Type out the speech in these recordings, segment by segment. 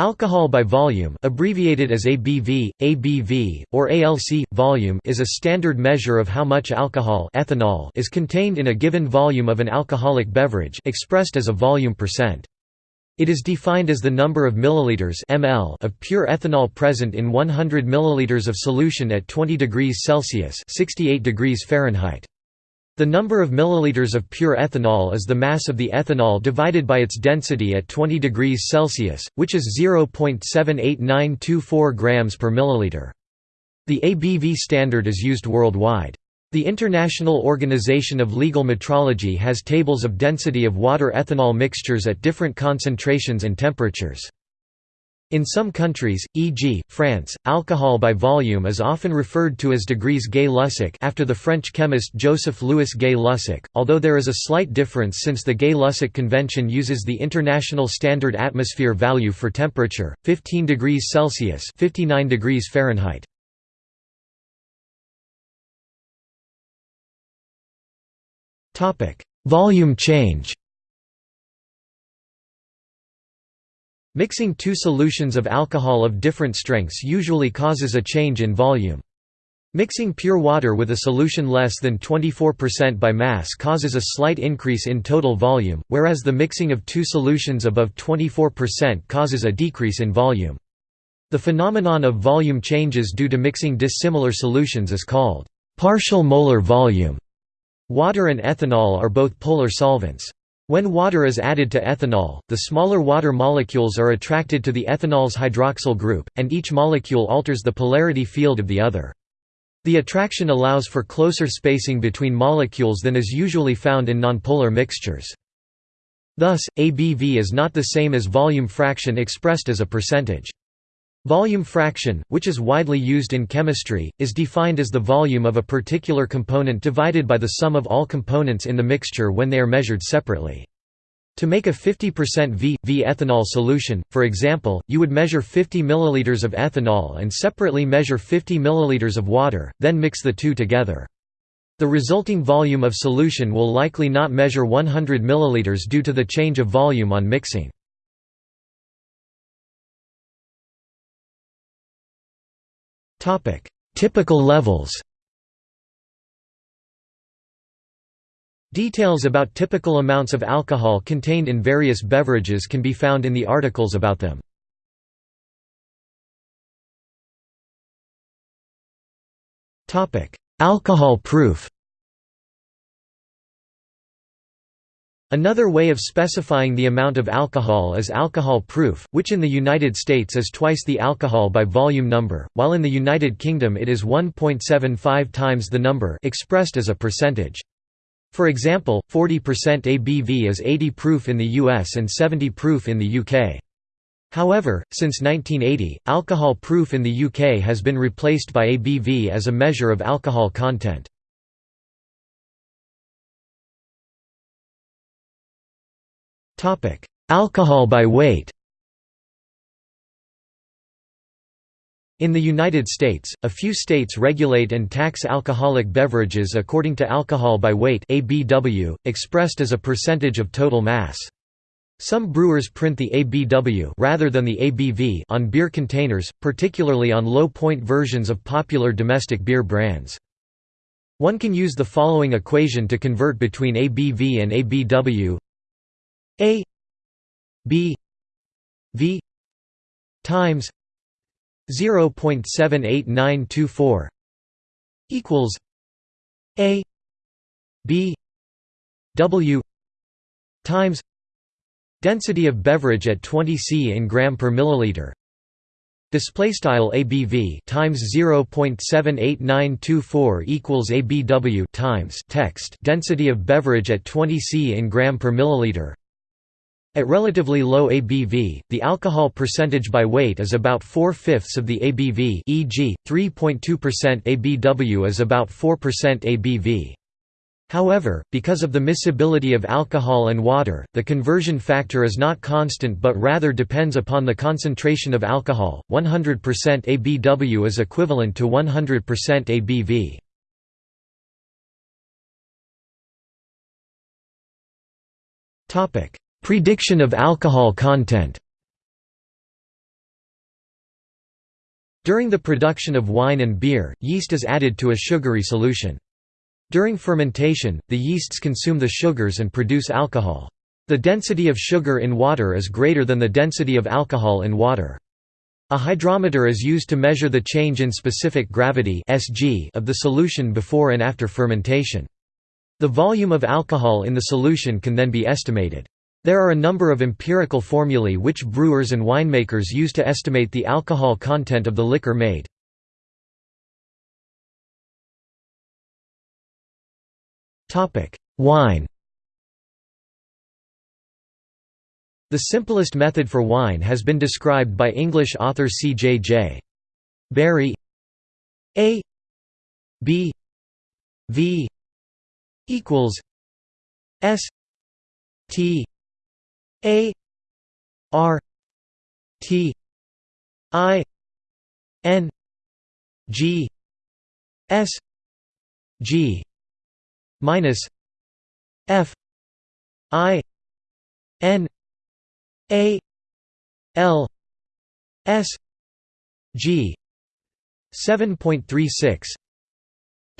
Alcohol by volume abbreviated as ABV, ABV, or ALC, volume is a standard measure of how much alcohol ethanol is contained in a given volume of an alcoholic beverage expressed as a volume percent. It is defined as the number of milliliters ml of pure ethanol present in 100 milliliters of solution at 20 degrees Celsius 68 degrees Fahrenheit. The number of milliliters of pure ethanol is the mass of the ethanol divided by its density at 20 degrees Celsius, which is 0.78924 grams per milliliter. The ABV standard is used worldwide. The International Organization of Legal Metrology has tables of density of water-ethanol mixtures at different concentrations and temperatures. In some countries, e.g., France, alcohol by volume is often referred to as degrees Gay-Lussac after the French chemist Joseph-Louis Gay-Lussac, although there is a slight difference since the Gay-Lussac Convention uses the International Standard Atmosphere Value for temperature, 15 degrees Celsius 59 degrees Fahrenheit. Volume change Mixing two solutions of alcohol of different strengths usually causes a change in volume. Mixing pure water with a solution less than 24% by mass causes a slight increase in total volume, whereas the mixing of two solutions above 24% causes a decrease in volume. The phenomenon of volume changes due to mixing dissimilar solutions is called partial molar volume. Water and ethanol are both polar solvents. When water is added to ethanol, the smaller water molecules are attracted to the ethanol's hydroxyl group, and each molecule alters the polarity field of the other. The attraction allows for closer spacing between molecules than is usually found in nonpolar mixtures. Thus, ABV is not the same as volume fraction expressed as a percentage. Volume fraction, which is widely used in chemistry, is defined as the volume of a particular component divided by the sum of all components in the mixture when they are measured separately. To make a 50% V, V ethanol solution, for example, you would measure 50 ml of ethanol and separately measure 50 ml of water, then mix the two together. The resulting volume of solution will likely not measure 100 ml due to the change of volume on mixing. Topic: Typical levels. Details about typical amounts of alcohol contained in various beverages can be found in the articles about them. Topic: Alcohol proof. Another way of specifying the amount of alcohol is alcohol proof, which in the United States is twice the alcohol by volume number, while in the United Kingdom it is 1.75 times the number expressed as a percentage. For example, 40% ABV is 80 proof in the US and 70 proof in the UK. However, since 1980, alcohol proof in the UK has been replaced by ABV as a measure of alcohol content. Alcohol by weight In the United States, a few states regulate and tax alcoholic beverages according to alcohol by weight ABW, expressed as a percentage of total mass. Some brewers print the ABW rather than the ABV on beer containers, particularly on low-point versions of popular domestic beer brands. One can use the following equation to convert between ABV and ABW a B V times 0.78924 equals A B W times density of beverage at 20 C in gram per milliliter. Display style ABV times 0.78924 equals ABW times text. Density of beverage at 20 C in gram per milliliter at relatively low ABV, the alcohol percentage by weight is about 4 fifths of the ABV e.g., 3.2% ABW is about 4% ABV. However, because of the miscibility of alcohol and water, the conversion factor is not constant but rather depends upon the concentration of alcohol. 100% ABW is equivalent to 100% ABV. Topic: Prediction of alcohol content During the production of wine and beer, yeast is added to a sugary solution. During fermentation, the yeasts consume the sugars and produce alcohol. The density of sugar in water is greater than the density of alcohol in water. A hydrometer is used to measure the change in specific gravity of the solution before and after fermentation. The volume of alcohol in the solution can then be estimated. There are a number of empirical formulae which brewers and winemakers use to estimate the alcohol content of the liquor made. Wine The simplest method for wine has been described by English author C. J. J. Berry A B V equals S T A R T I N G S G minus F I N A L S G 7.36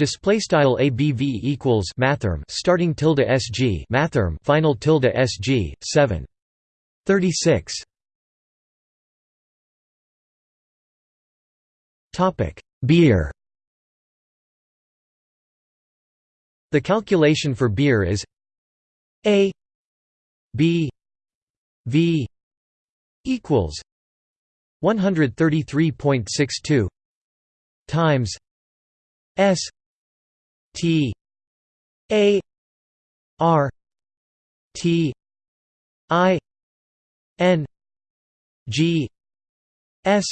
Display style ABV equals mathrm starting tilde SG mathrm final tilde SG 7 36 Topic Beer. The calculation for beer is A B V equals 133.62 times S T A R T I N G S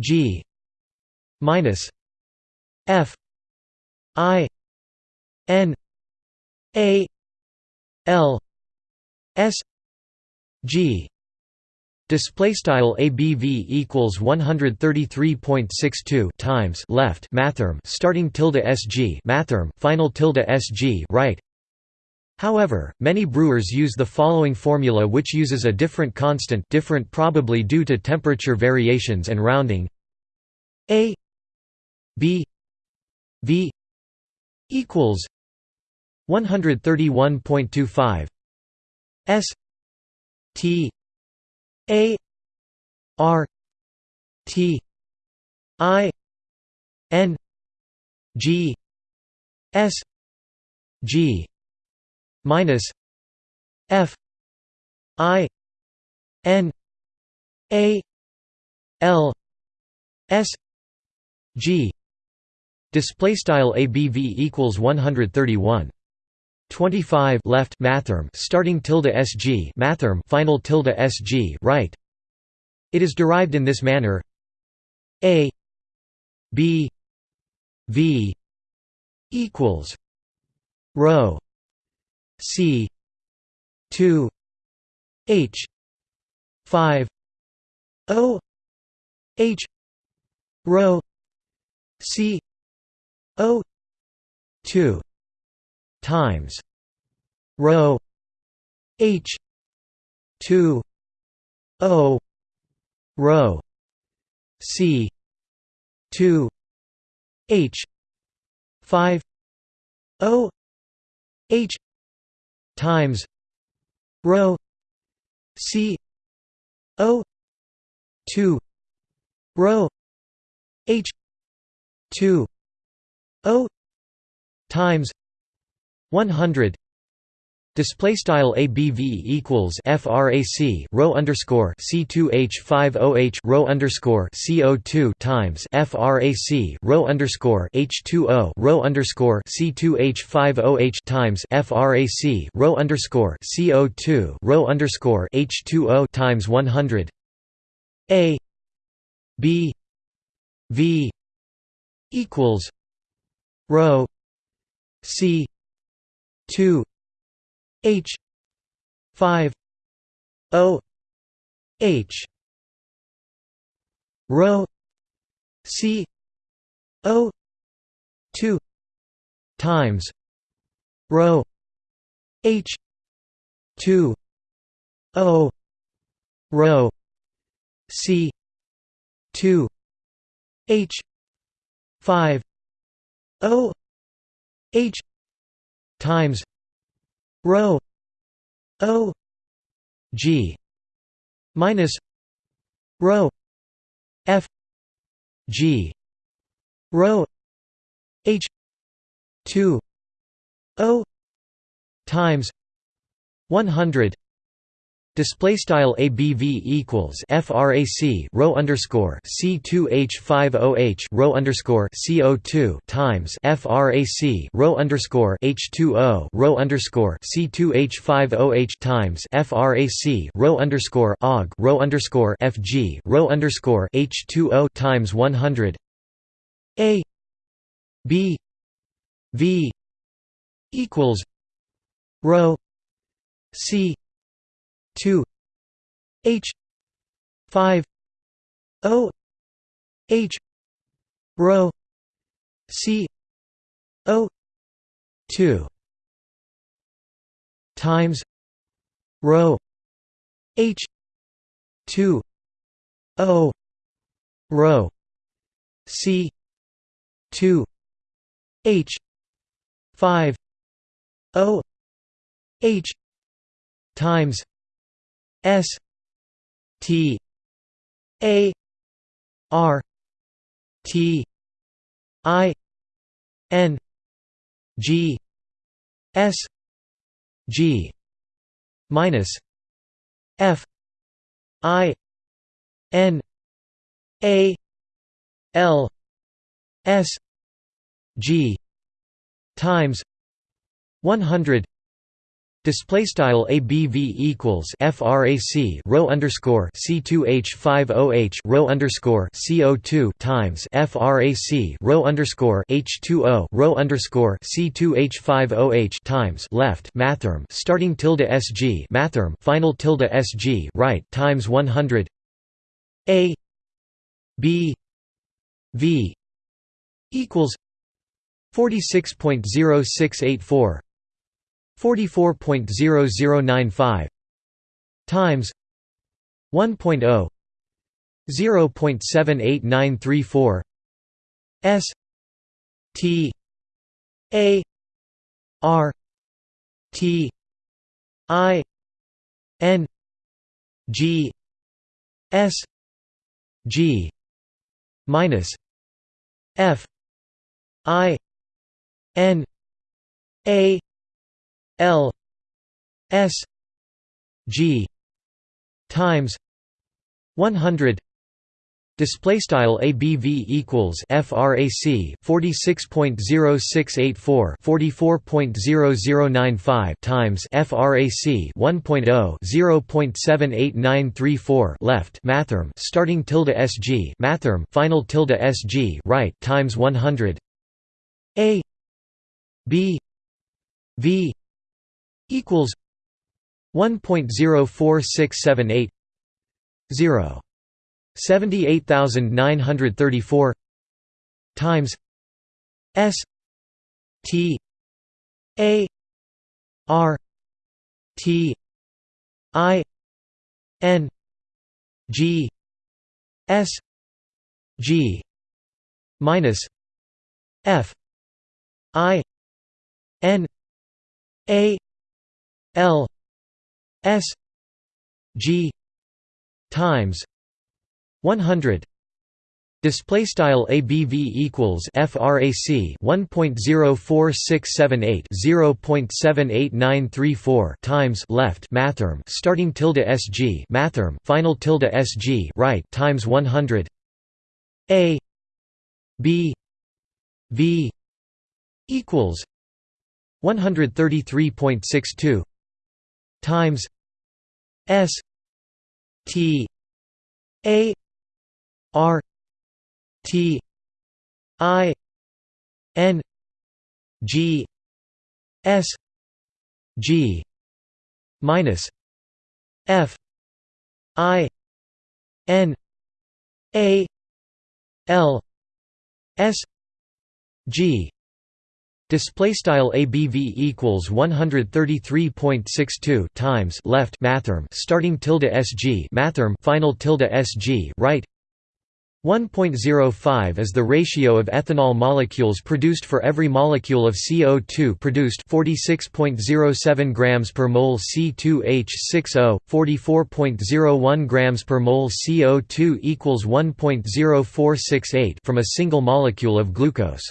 G minus F I N A L S G display style abv equals 133.62 times left mathrm starting tilde sg mathrm final tilde sg right. However, many brewers use the following formula which uses a different constant different probably due to temperature variations and rounding. A b v equals 131.25 s T A R T I N G S G minus F I N A L S G. Display style abv equals 131 25 left mathrm starting tilde sg mathrm final tilde sg right. It is derived in this manner. A b v equals rho c 2 h 5 o h rho c o 2 times rho h 2 o rho c 2 h 5 o h times rho c o 2 rho h 2 o times 100 Display style ABV equals FRAC rho underscore C2H50H rho underscore CO2 times FRAC rho underscore H2O rho underscore C2H50H times FRAC rho underscore CO2 rho underscore H2O times 100 A B V equals rho C 2 h 5 o h rho c o 2 times rho h 2 o rho c 2 H five O H times rho O G minus rho F G rho H two O times one hundred Display style ABV equals FRAC rho underscore C2H50H rho underscore CO2 times FRAC rho underscore H2O rho underscore C2H50H times FRAC rho underscore OG rho underscore FG rho underscore H2O times 100 A B V equals rho C two H five O H rho C O two times rho H two O rho C two H five O H times S T A R T I N G S G minus F I N A L S G times one hundred Display style ABV equals FRAC rho underscore C2H50H rho underscore CO2 times FRAC rho underscore H2O rho underscore C2H50H times left mathrm starting tilde SG mathrm final tilde SG right times 100 A B V equals 46.0684 44.0095 times 1.0 0.78934 S T A R T I N G S G minus F I N A L S G times 100 Display style ABV equals FRAC 46.0684 44.0095 times FRAC 1.0 0.78934 left mathrm starting tilde SG mathrm final tilde SG right times 100 A B V equals 1.04678 0 78934 times S T A R T I N G S G minus F I N A L S G times 100 Display style ABV equals FRAC 1.04678 0.78934 times left mathrm starting tilde SG mathrm final tilde SG right times 100 A B V equals 133.62 times S T A R T I N G S G minus F I N A L S G Display style ABV equals 133.62 times left mathrm starting tilde SG mathrm final tilde SG right. 1.05 is the ratio of ethanol molecules produced for every molecule of CO2 produced 46.07 grams per mole C2H6O 44.01 grams per mole CO2 equals 1.0468 from a single molecule of glucose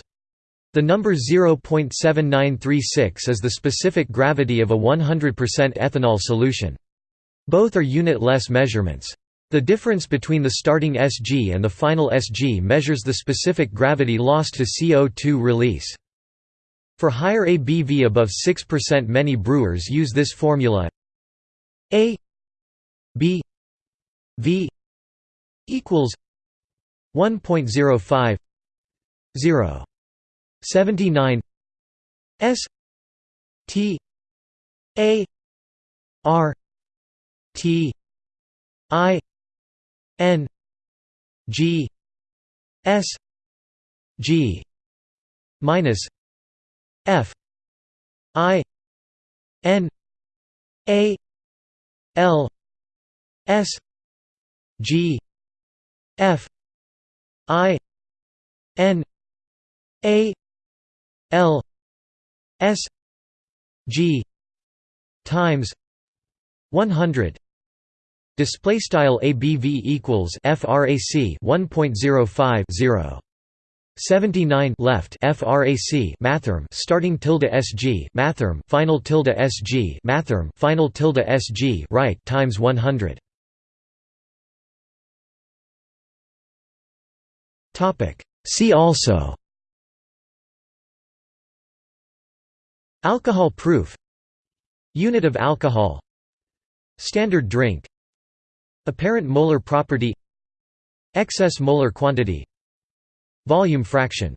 the number 0.7936 is the specific gravity of a 100% ethanol solution. Both are unit-less measurements. The difference between the starting Sg and the final Sg measures the specific gravity lost to CO2 release. For higher ABV above 6% many brewers use this formula. A B V equals 1.05 0 79 S T A R T I N G S G minus F I N A L S G F I N A L S G times 100 Display style ABV equals frac 1.05 0 79 left frac mathrm starting tilde sg mathrm final tilde sg mathrm final tilde sg right times 100 topic. See also alcohol proof. Unit of alcohol. Standard drink. Apparent molar property. Excess molar quantity. Volume fraction